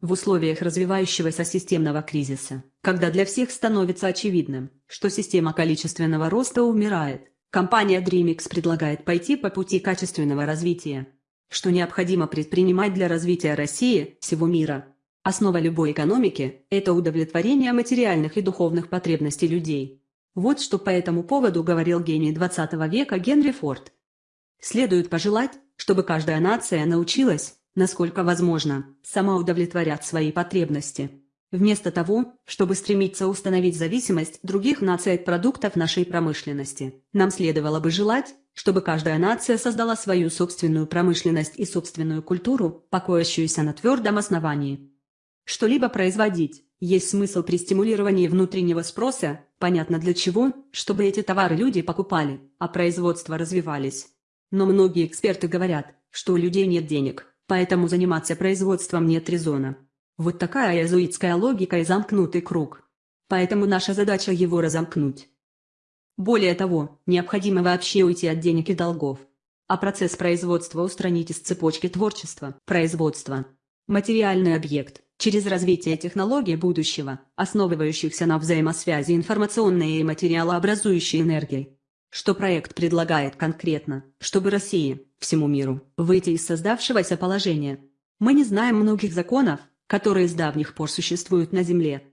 В условиях развивающегося системного кризиса, когда для всех становится очевидным, что система количественного роста умирает, компания DreamX предлагает пойти по пути качественного развития. Что необходимо предпринимать для развития России, всего мира. Основа любой экономики – это удовлетворение материальных и духовных потребностей людей. Вот что по этому поводу говорил гений 20 века Генри Форд. Следует пожелать, чтобы каждая нация научилась, насколько возможно, сама удовлетворять свои потребности. Вместо того, чтобы стремиться установить зависимость других наций от продуктов нашей промышленности, нам следовало бы желать, чтобы каждая нация создала свою собственную промышленность и собственную культуру, покоящуюся на твердом основании. Что-либо производить, есть смысл при стимулировании внутреннего спроса, понятно для чего, чтобы эти товары люди покупали, а производства развивались. Но многие эксперты говорят, что у людей нет денег, поэтому заниматься производством нет резона. Вот такая иезуитская логика и замкнутый круг. Поэтому наша задача его разомкнуть. Более того, необходимо вообще уйти от денег и долгов. А процесс производства устранить из цепочки творчества, производства. Материальный объект, через развитие технологий будущего, основывающихся на взаимосвязи информационной и материалообразующей энергии. Что проект предлагает конкретно, чтобы России, всему миру, выйти из создавшегося положения. Мы не знаем многих законов, которые с давних пор существуют на Земле.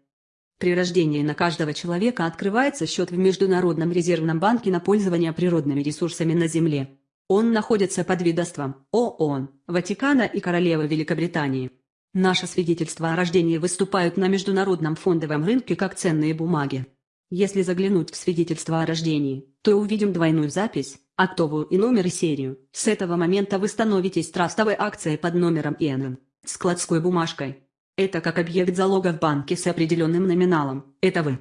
При рождении на каждого человека открывается счет в Международном резервном банке на пользование природными ресурсами на Земле. Он находится под ведомством ООН, Ватикана и Королевы Великобритании. Наши свидетельства о рождении выступают на международном фондовом рынке как ценные бумаги. Если заглянуть в свидетельство о рождении, то увидим двойную запись, октовую и номер и серию. С этого момента вы становитесь трастовой акцией под номером ИНН, складской бумажкой. Это как объект залога в банке с определенным номиналом. Это вы.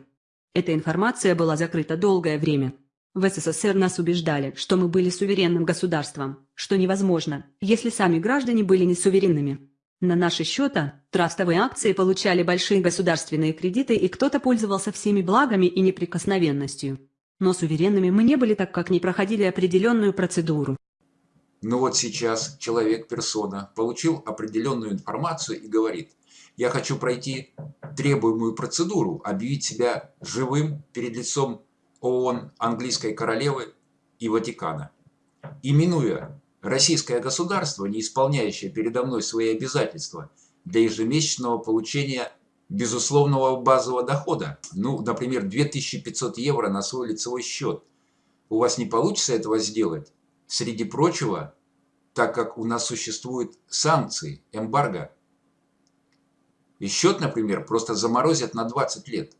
Эта информация была закрыта долгое время. В СССР нас убеждали, что мы были суверенным государством, что невозможно, если сами граждане были не суверенными. На наши счета, трастовые акции получали большие государственные кредиты и кто-то пользовался всеми благами и неприкосновенностью. Но суверенными мы не были, так как не проходили определенную процедуру. Но вот сейчас человек-персона получил определенную информацию и говорит, я хочу пройти требуемую процедуру, объявить себя живым перед лицом ООН, английской королевы и Ватикана. Именуя Российское государство, не исполняющее передо мной свои обязательства для ежемесячного получения безусловного базового дохода, ну, например, 2500 евро на свой лицевой счет, у вас не получится этого сделать, среди прочего, так как у нас существуют санкции, эмбарго. И счет, например, просто заморозят на 20 лет.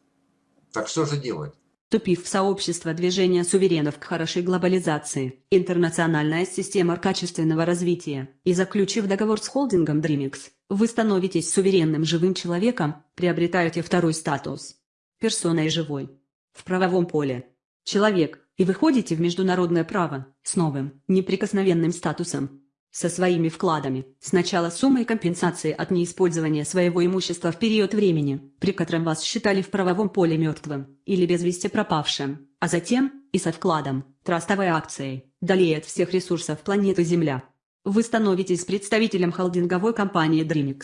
Так что же делать? Вступив в сообщество движения суверенов к хорошей глобализации, интернациональная система качественного развития, и заключив договор с холдингом DreamX, вы становитесь суверенным живым человеком, приобретаете второй статус. Персоной живой. В правовом поле. Человек, и выходите в международное право, с новым, неприкосновенным статусом, со своими вкладами, сначала суммой компенсации от неиспользования своего имущества в период времени, при котором вас считали в правовом поле мертвым или без вести пропавшим, а затем и со вкладом, трастовой акцией, далее от всех ресурсов планеты Земля. Вы становитесь представителем холдинговой компании DreamX.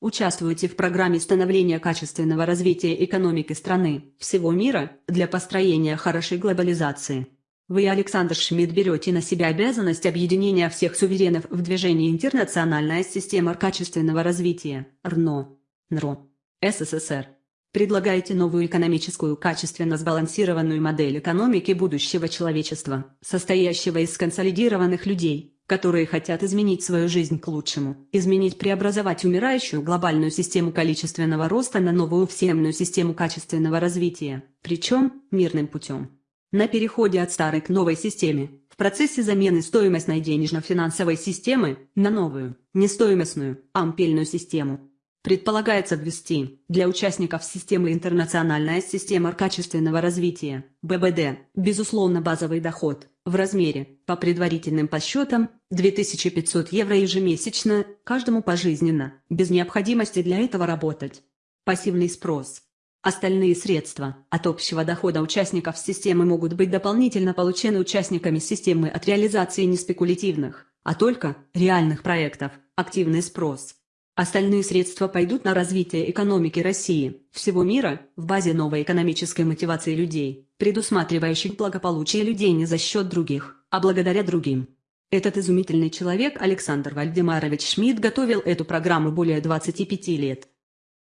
Участвуете в программе становления качественного развития экономики страны, всего мира, для построения хорошей глобализации. Вы, Александр Шмидт, берете на себя обязанность объединения всех суверенов в движении «Интернациональная система качественного развития» РНО, НРО, СССР. Предлагаете новую экономическую качественно сбалансированную модель экономики будущего человечества, состоящего из консолидированных людей, которые хотят изменить свою жизнь к лучшему, изменить преобразовать умирающую глобальную систему количественного роста на новую всемную систему качественного развития, причем мирным путем. На переходе от старой к новой системе, в процессе замены стоимостной денежно-финансовой системы на новую, не стоимостную, ампельную систему. Предполагается ввести для участников системы интернациональная система качественного развития, ББД, безусловно базовый доход, в размере, по предварительным подсчетам, 2500 евро ежемесячно, каждому пожизненно, без необходимости для этого работать. Пассивный спрос. Остальные средства от общего дохода участников системы могут быть дополнительно получены участниками системы от реализации не спекулятивных, а только реальных проектов, активный спрос. Остальные средства пойдут на развитие экономики России, всего мира, в базе новой экономической мотивации людей, предусматривающих благополучие людей не за счет других, а благодаря другим. Этот изумительный человек Александр Вальдемарович Шмидт готовил эту программу более 25 лет.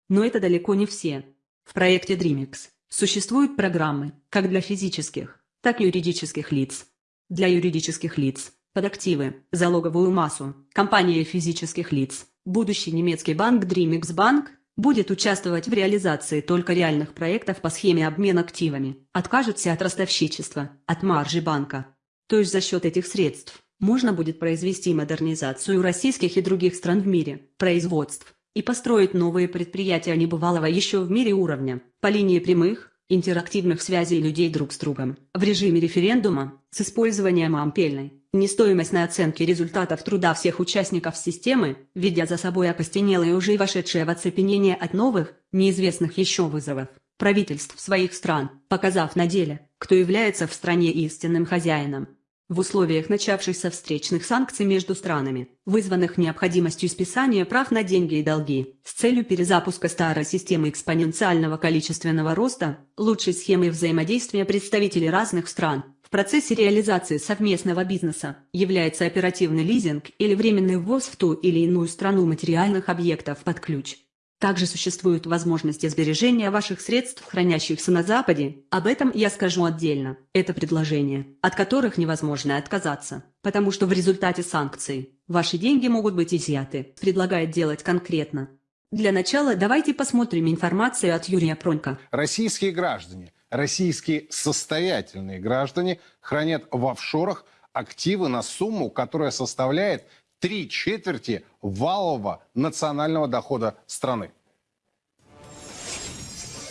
Но это далеко не все. В проекте DreamX существуют программы, как для физических, так и юридических лиц. Для юридических лиц – под активы, залоговую массу, компании физических лиц, будущий немецкий банк DreamX Bank будет участвовать в реализации только реальных проектов по схеме обмена активами, откажется от ростовщичества, от маржи банка. То есть за счет этих средств можно будет произвести модернизацию российских и других стран в мире, производств, и построить новые предприятия небывалого еще в мире уровня, по линии прямых, интерактивных связей людей друг с другом, в режиме референдума, с использованием ампельной, нестоимостной оценки результатов труда всех участников системы, ведя за собой окостенелые уже вошедшие в оцепенение от новых, неизвестных еще вызовов, правительств своих стран, показав на деле, кто является в стране истинным хозяином, в условиях начавшихся встречных санкций между странами, вызванных необходимостью списания прав на деньги и долги, с целью перезапуска старой системы экспоненциального количественного роста, лучшей схемой взаимодействия представителей разных стран, в процессе реализации совместного бизнеса, является оперативный лизинг или временный ввоз в ту или иную страну материальных объектов под ключ. Также существуют возможности сбережения ваших средств, хранящихся на Западе, об этом я скажу отдельно. Это предложения, от которых невозможно отказаться, потому что в результате санкций ваши деньги могут быть изъяты, предлагает делать конкретно. Для начала давайте посмотрим информацию от Юрия Пронька. Российские граждане, российские состоятельные граждане хранят в офшорах активы на сумму, которая составляет три четверти валового национального дохода страны.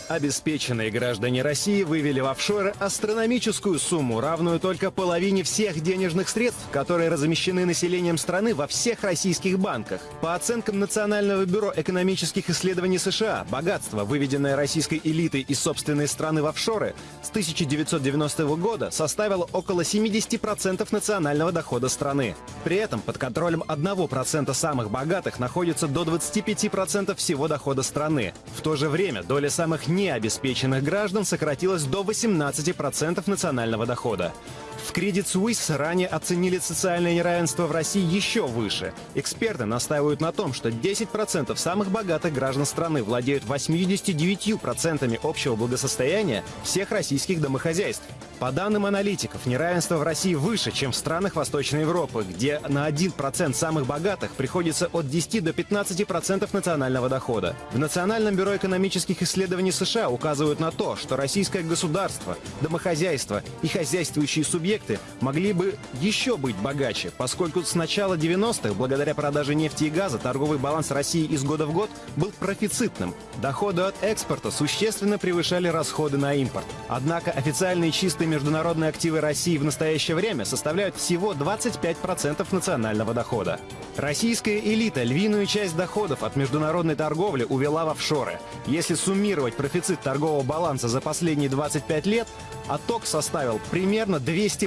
Обеспеченные граждане России вывели в офшоры астрономическую сумму, равную только половине всех денежных средств, которые размещены населением страны во всех российских банках. По оценкам Национального бюро экономических исследований США, богатство, выведенное российской элитой из собственной страны в офшоры, с 1990 года составило около 70% национального дохода страны. При этом под контролем 1% самых богатых находится до 25% всего дохода страны. В то же время доля самых необеспеченных граждан сократилась до 18% национального дохода. В Credit Suisse ранее оценили социальное неравенство в России еще выше. Эксперты настаивают на том, что 10% самых богатых граждан страны владеют 89% общего благосостояния всех российских домохозяйств. По данным аналитиков, неравенство в России выше, чем в странах Восточной Европы, где на 1% самых богатых приходится от 10 до 15% национального дохода. В Национальном бюро экономических исследований США указывают на то, что российское государство, домохозяйство и хозяйствующие субъекты могли бы еще быть богаче, поскольку с начала 90-х, благодаря продаже нефти и газа, торговый баланс России из года в год был профицитным. Доходы от экспорта существенно превышали расходы на импорт. Однако официальные чистые международные активы России в настоящее время составляют всего 25% национального дохода. Российская элита львиную часть доходов от международной торговли увела в офшоры. Если суммировать профицит торгового баланса за последние 25 лет, отток составил примерно 200%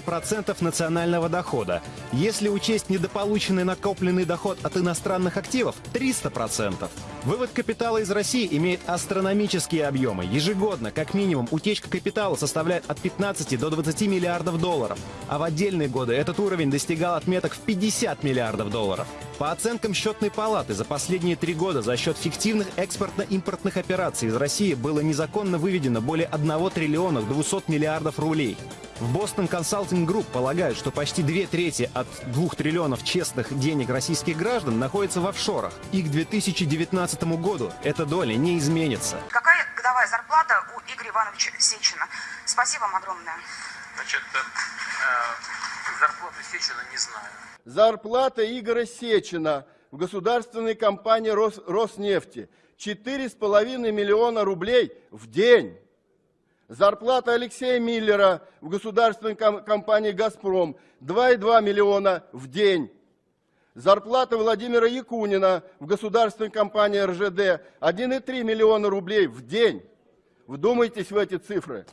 национального дохода. Если учесть недополученный накопленный доход от иностранных активов – 300%. Вывод капитала из России имеет астрономические объемы. Ежегодно, как минимум, утечка капитала составляет от 15 до 20 миллиардов долларов. А в отдельные годы этот уровень достигал отметок в 50 миллиардов долларов. По оценкам счетной палаты, за последние три года за счет фиктивных экспортно-импортных операций из России было незаконно выведено более 1 триллиона 200 миллиардов рублей. В Boston Consulting Group полагают, что почти две трети от двух триллионов честных денег российских граждан находятся в офшорах. И к 2019 году эта доля не изменится. Какая годовая зарплата у Игоря Ивановича Сечина? Спасибо вам огромное. Значит, э, э зарплату Сечина не знаю. Зарплата Игоря Сечина в государственной компании Рос, Роснефти 4,5 миллиона рублей в день. Зарплата Алексея Миллера в государственной компании «Газпром» 2,2 миллиона в день. Зарплата Владимира Якунина в государственной компании РЖД 1,3 миллиона рублей в день. Вдумайтесь в эти цифры.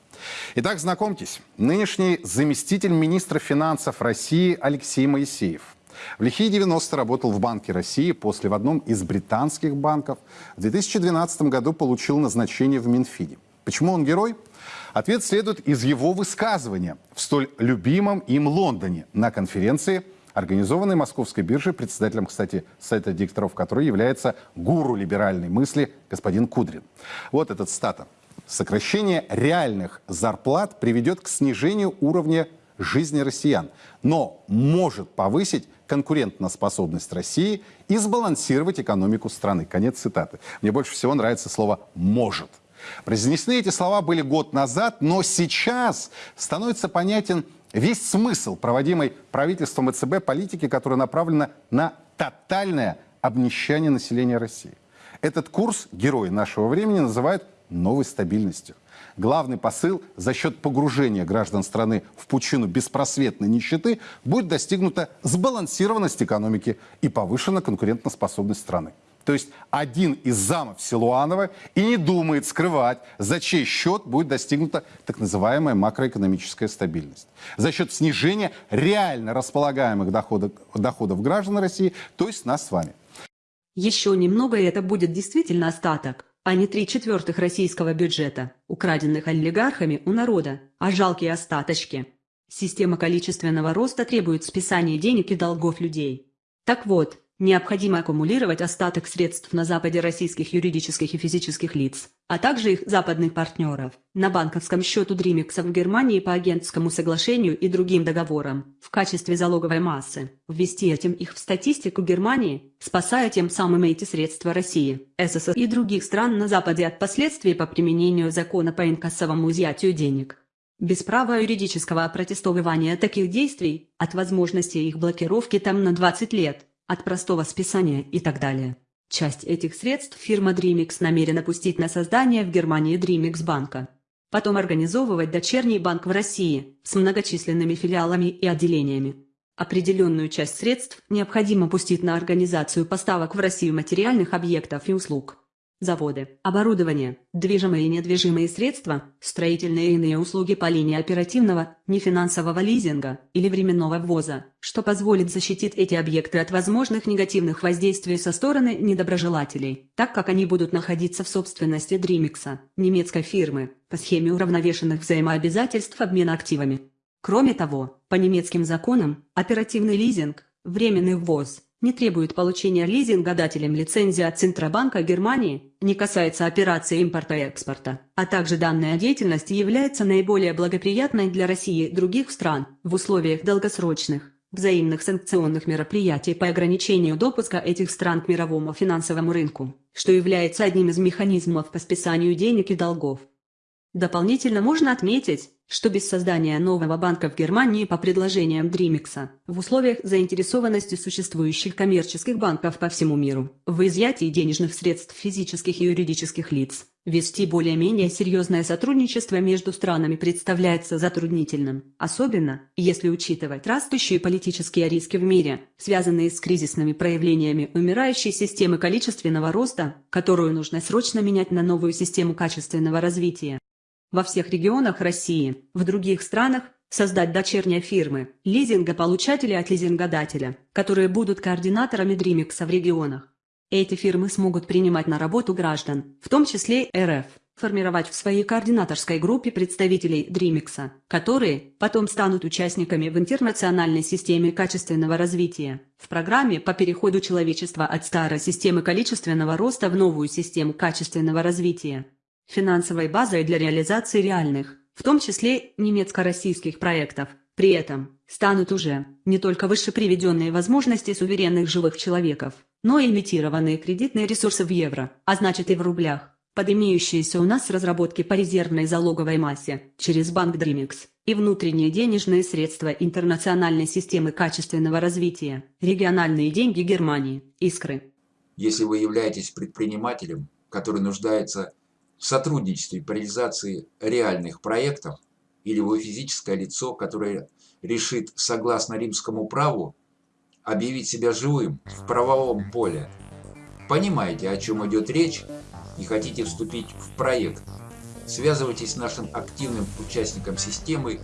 Итак, знакомьтесь. Нынешний заместитель министра финансов России Алексей Моисеев. В лихие 90 работал в Банке России, после в одном из британских банков. В 2012 году получил назначение в Минфине. Почему он герой? Ответ следует из его высказывания в столь любимом им Лондоне на конференции – организованной Московской биржей, председателем, кстати, сайта дикторов, который является гуру либеральной мысли господин Кудрин. Вот этот стата. Сокращение реальных зарплат приведет к снижению уровня жизни россиян, но может повысить конкурентоспособность России и сбалансировать экономику страны. Конец цитаты. Мне больше всего нравится слово «может». Произнесены эти слова были год назад, но сейчас становится понятен весь смысл проводимой правительством ЭЦБ политики, которая направлена на тотальное обнищание населения России. Этот курс герои нашего времени называют новой стабильностью. Главный посыл за счет погружения граждан страны в пучину беспросветной нищеты будет достигнута сбалансированность экономики и повышена конкурентоспособность страны. То есть один из замов Силуанова и не думает скрывать, за чей счет будет достигнута так называемая макроэкономическая стабильность. За счет снижения реально располагаемых доходов, доходов граждан России, то есть нас с вами. Еще немного и это будет действительно остаток, а не три четвертых российского бюджета, украденных олигархами у народа, а жалкие остаточки. Система количественного роста требует списания денег и долгов людей. Так вот, Необходимо аккумулировать остаток средств на Западе российских юридических и физических лиц, а также их западных партнеров, на банковском счету Дримикса в Германии по агентскому соглашению и другим договорам, в качестве залоговой массы, ввести этим их в статистику Германии, спасая тем самым эти средства России, СССР и других стран на Западе от последствий по применению закона по инкассовому изъятию денег. Без права юридического опротестовывания таких действий, от возможности их блокировки там на 20 лет, от простого списания и так далее. Часть этих средств фирма Dreamix намерена пустить на создание в Германии Dreamix банка. Потом организовывать дочерний банк в России с многочисленными филиалами и отделениями. Определенную часть средств необходимо пустить на организацию поставок в Россию материальных объектов и услуг заводы, оборудование, движимые и недвижимые средства, строительные и иные услуги по линии оперативного, нефинансового лизинга или временного ввоза, что позволит защитить эти объекты от возможных негативных воздействий со стороны недоброжелателей, так как они будут находиться в собственности Дримикса, немецкой фирмы, по схеме уравновешенных взаимообязательств обмена активами. Кроме того, по немецким законам, оперативный лизинг, временный ввоз – не требует получения лизингодателем лицензии от Центробанка Германии, не касается операций импорта и экспорта, а также данная деятельность является наиболее благоприятной для России и других стран в условиях долгосрочных, взаимных санкционных мероприятий по ограничению допуска этих стран к мировому финансовому рынку, что является одним из механизмов по списанию денег и долгов. Дополнительно можно отметить, что без создания нового банка в Германии по предложениям Дримикса, в условиях заинтересованности существующих коммерческих банков по всему миру, в изъятии денежных средств физических и юридических лиц, вести более-менее серьезное сотрудничество между странами представляется затруднительным, особенно, если учитывать растущие политические риски в мире, связанные с кризисными проявлениями умирающей системы количественного роста, которую нужно срочно менять на новую систему качественного развития во всех регионах России, в других странах, создать дочерние фирмы, лизингополучатели от лизингодателя, которые будут координаторами Дримикса в регионах. Эти фирмы смогут принимать на работу граждан, в том числе РФ, формировать в своей координаторской группе представителей Дримикса, которые потом станут участниками в интернациональной системе качественного развития, в программе по переходу человечества от старой системы количественного роста в новую систему качественного развития финансовой базой для реализации реальных, в том числе немецко-российских проектов. При этом станут уже не только выше приведенные возможности суверенных живых человеков, но и имитированные кредитные ресурсы в евро, а значит и в рублях, под имеющиеся у нас разработки по резервной залоговой массе через банк Dreamix и внутренние денежные средства интернациональной системы качественного развития, региональные деньги Германии, искры. Если вы являетесь предпринимателем, который нуждается в сотрудничестве по реализации реальных проектов или вы физическое лицо, которое решит согласно римскому праву объявить себя живым в правовом поле, понимаете, о чем идет речь и хотите вступить в проект, связывайтесь с нашим активным участником системы